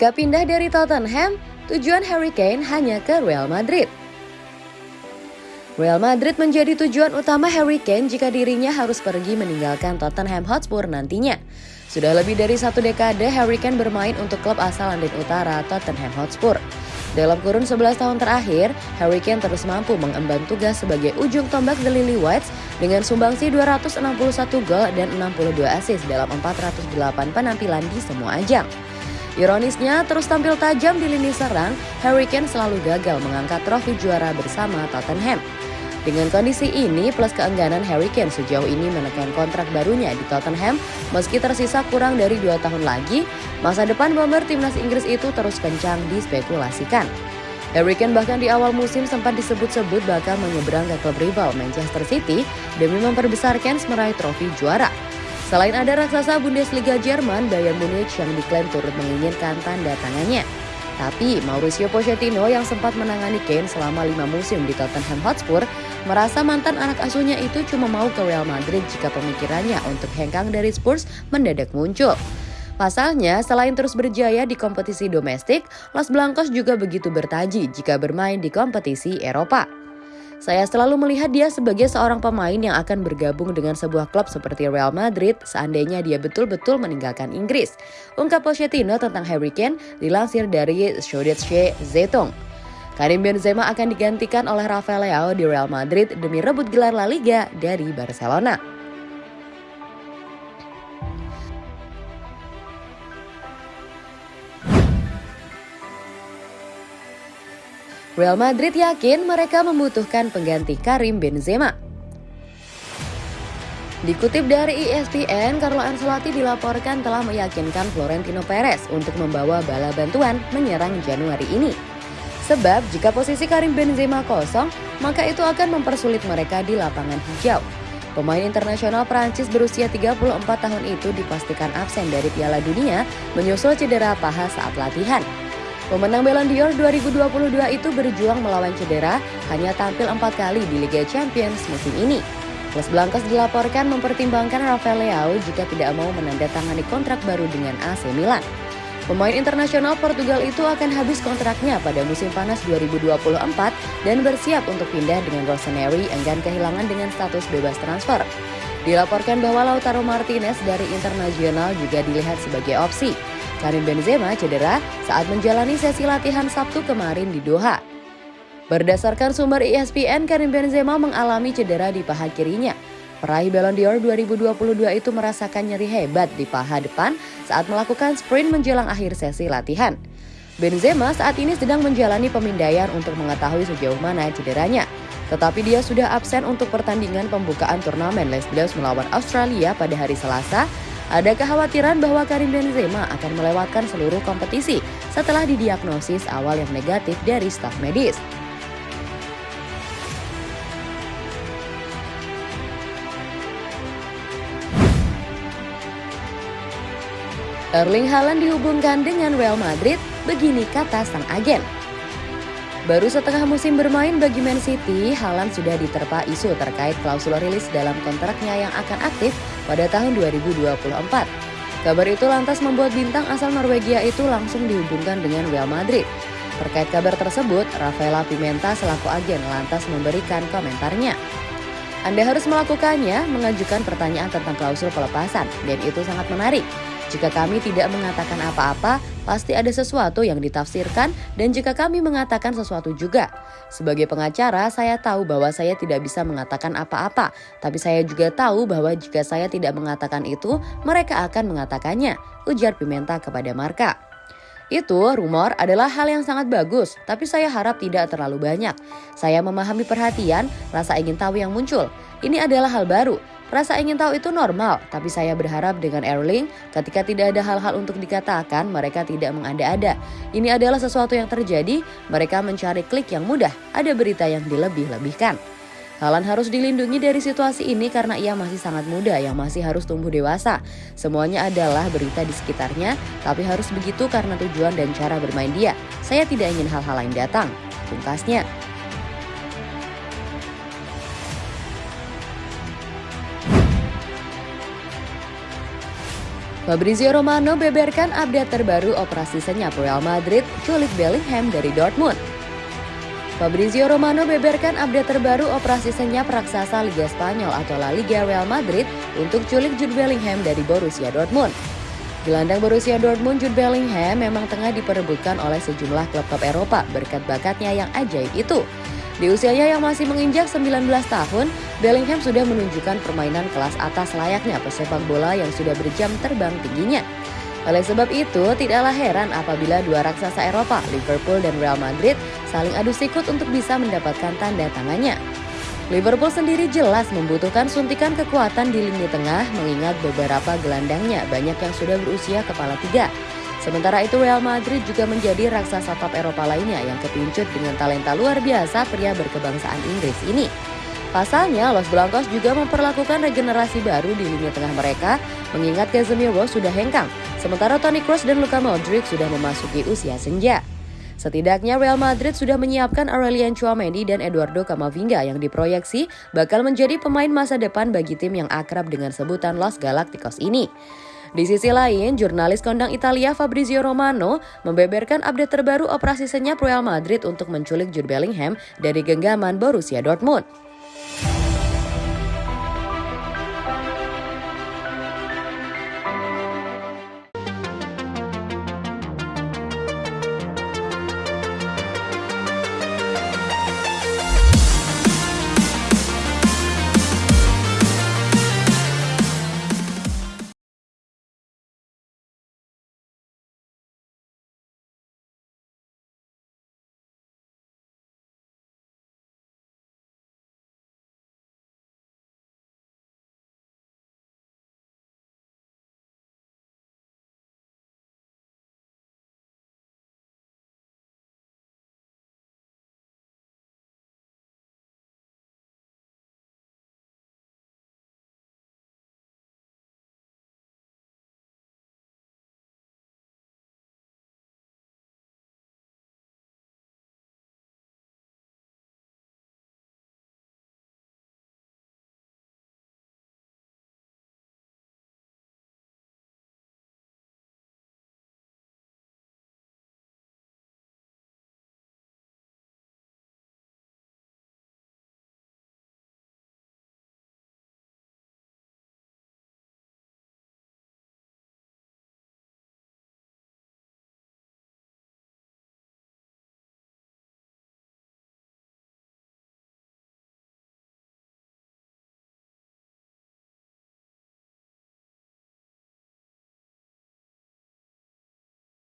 Jika pindah dari Tottenham, tujuan Harry Kane hanya ke Real Madrid. Real Madrid menjadi tujuan utama Harry Kane jika dirinya harus pergi meninggalkan Tottenham Hotspur nantinya. Sudah lebih dari satu dekade Harry Kane bermain untuk klub asal London Utara Tottenham Hotspur. Dalam kurun 11 tahun terakhir, Harry Kane terus mampu mengemban tugas sebagai ujung tombak The Lily Whites dengan sumbangsi 261 gol dan 62 assist dalam 408 penampilan di semua ajang. Ironisnya, terus tampil tajam di lini serang, Harry Kane selalu gagal mengangkat trofi juara bersama Tottenham. Dengan kondisi ini, plus keengganan Harry Kane sejauh ini menekan kontrak barunya di Tottenham, meski tersisa kurang dari dua tahun lagi, masa depan bomber timnas Inggris itu terus kencang dispekulasikan. Harry Kane bahkan di awal musim sempat disebut-sebut bakal menyeberang ke klub rival Manchester City demi memperbesar Kane meraih trofi juara. Selain ada raksasa Bundesliga Jerman, Bayern Munich yang diklaim turut menginginkan tanda tangannya. Tapi Mauricio Pochettino yang sempat menangani Kane selama lima musim di Tottenham Hotspur merasa mantan anak asuhnya itu cuma mau ke Real Madrid jika pemikirannya untuk hengkang dari Spurs mendadak muncul. Pasalnya, selain terus berjaya di kompetisi domestik, Los Blancos juga begitu bertaji jika bermain di kompetisi Eropa. Saya selalu melihat dia sebagai seorang pemain yang akan bergabung dengan sebuah klub seperti Real Madrid seandainya dia betul-betul meninggalkan Inggris. Ungkap Pochettino tentang Harry Kane dilansir dari Süddeutsche Zeitung. Karim Benzema akan digantikan oleh Rafael Leao di Real Madrid demi rebut gelar La Liga dari Barcelona. Real Madrid yakin mereka membutuhkan pengganti Karim Benzema. Dikutip dari ESPN, Carlo Ancelotti dilaporkan telah meyakinkan Florentino Perez untuk membawa bala bantuan menyerang Januari ini. Sebab jika posisi Karim Benzema kosong, maka itu akan mempersulit mereka di lapangan hijau. Pemain internasional Prancis berusia 34 tahun itu dipastikan absen dari Piala Dunia menyusul cedera paha saat latihan. Pemenang Ballon d'Or 2022 itu berjuang melawan cedera, hanya tampil empat kali di Liga Champions musim ini. Los Blancos dilaporkan mempertimbangkan Rafael Leao jika tidak mau menandatangani kontrak baru dengan AC Milan. Pemain internasional Portugal itu akan habis kontraknya pada musim panas 2024 dan bersiap untuk pindah dengan Rossoneri enggan kehilangan dengan status bebas transfer. Dilaporkan bahwa Lautaro Martinez dari Internasional juga dilihat sebagai opsi. Karim Benzema cedera saat menjalani sesi latihan Sabtu kemarin di Doha. Berdasarkan sumber ESPN, Karim Benzema mengalami cedera di paha kirinya. Peraih Ballon d'Or 2022 itu merasakan nyeri hebat di paha depan saat melakukan sprint menjelang akhir sesi latihan. Benzema saat ini sedang menjalani pemindaian untuk mengetahui sejauh mana cederanya. Tetapi dia sudah absen untuk pertandingan pembukaan turnamen Les Bleus melawan Australia pada hari Selasa ada kekhawatiran bahwa Karim Benzema akan melewatkan seluruh kompetisi setelah didiagnosis awal yang negatif dari staf medis. Erling Haaland dihubungkan dengan Real Madrid, begini kata sang agen. Baru setengah musim bermain bagi Man City, Haaland sudah diterpa isu terkait klausul rilis dalam kontraknya yang akan aktif pada tahun 2024. Kabar itu lantas membuat bintang asal Norwegia itu langsung dihubungkan dengan Real Madrid. Terkait kabar tersebut, Rafaela Pimenta selaku agen lantas memberikan komentarnya. Anda harus melakukannya, mengajukan pertanyaan tentang klausul pelepasan, dan itu sangat menarik. Jika kami tidak mengatakan apa-apa, pasti ada sesuatu yang ditafsirkan dan jika kami mengatakan sesuatu juga. Sebagai pengacara, saya tahu bahwa saya tidak bisa mengatakan apa-apa, tapi saya juga tahu bahwa jika saya tidak mengatakan itu, mereka akan mengatakannya, ujar Pimenta kepada Marka. Itu, rumor adalah hal yang sangat bagus, tapi saya harap tidak terlalu banyak. Saya memahami perhatian, rasa ingin tahu yang muncul. Ini adalah hal baru, Rasa ingin tahu itu normal, tapi saya berharap dengan Erling, ketika tidak ada hal-hal untuk dikatakan, mereka tidak mengada-ada. Ini adalah sesuatu yang terjadi, mereka mencari klik yang mudah, ada berita yang dilebih-lebihkan. Halan harus dilindungi dari situasi ini karena ia masih sangat muda yang masih harus tumbuh dewasa. Semuanya adalah berita di sekitarnya, tapi harus begitu karena tujuan dan cara bermain dia. Saya tidak ingin hal-hal lain datang. Pungkasnya, Fabrizio Romano beberkan update terbaru operasi senyap Real Madrid culik Bellingham dari Dortmund. Fabrizio Romano beberkan update terbaru operasi senyap raksasa Liga Spanyol atau La Liga Real Madrid untuk culik Jude Bellingham dari Borussia Dortmund. Gelandang Borussia Dortmund Jude Bellingham memang tengah diperebutkan oleh sejumlah klub-klub Eropa berkat bakatnya yang ajaib itu. Di usianya yang masih menginjak 19 tahun, Bellingham sudah menunjukkan permainan kelas atas layaknya pesepak bola yang sudah berjam terbang tingginya. Oleh sebab itu, tidaklah heran apabila dua raksasa Eropa, Liverpool dan Real Madrid, saling adu sikut untuk bisa mendapatkan tanda tangannya. Liverpool sendiri jelas membutuhkan suntikan kekuatan di lini tengah mengingat beberapa gelandangnya banyak yang sudah berusia kepala tiga. Sementara itu Real Madrid juga menjadi raksasa top Eropa lainnya yang kepincut dengan talenta luar biasa pria berkebangsaan Inggris ini. Pasalnya, Los Blancos juga memperlakukan regenerasi baru di lini tengah mereka, mengingat Casemiro sudah hengkang, sementara Toni Kroos dan Luka Modric sudah memasuki usia senja. Setidaknya Real Madrid sudah menyiapkan Aurelian Chouameni dan Eduardo Camavinga yang diproyeksi bakal menjadi pemain masa depan bagi tim yang akrab dengan sebutan Los Galacticos ini. Di sisi lain, jurnalis kondang Italia Fabrizio Romano membeberkan update terbaru operasi senyap Real Madrid untuk menculik Jude Bellingham dari genggaman Borussia Dortmund.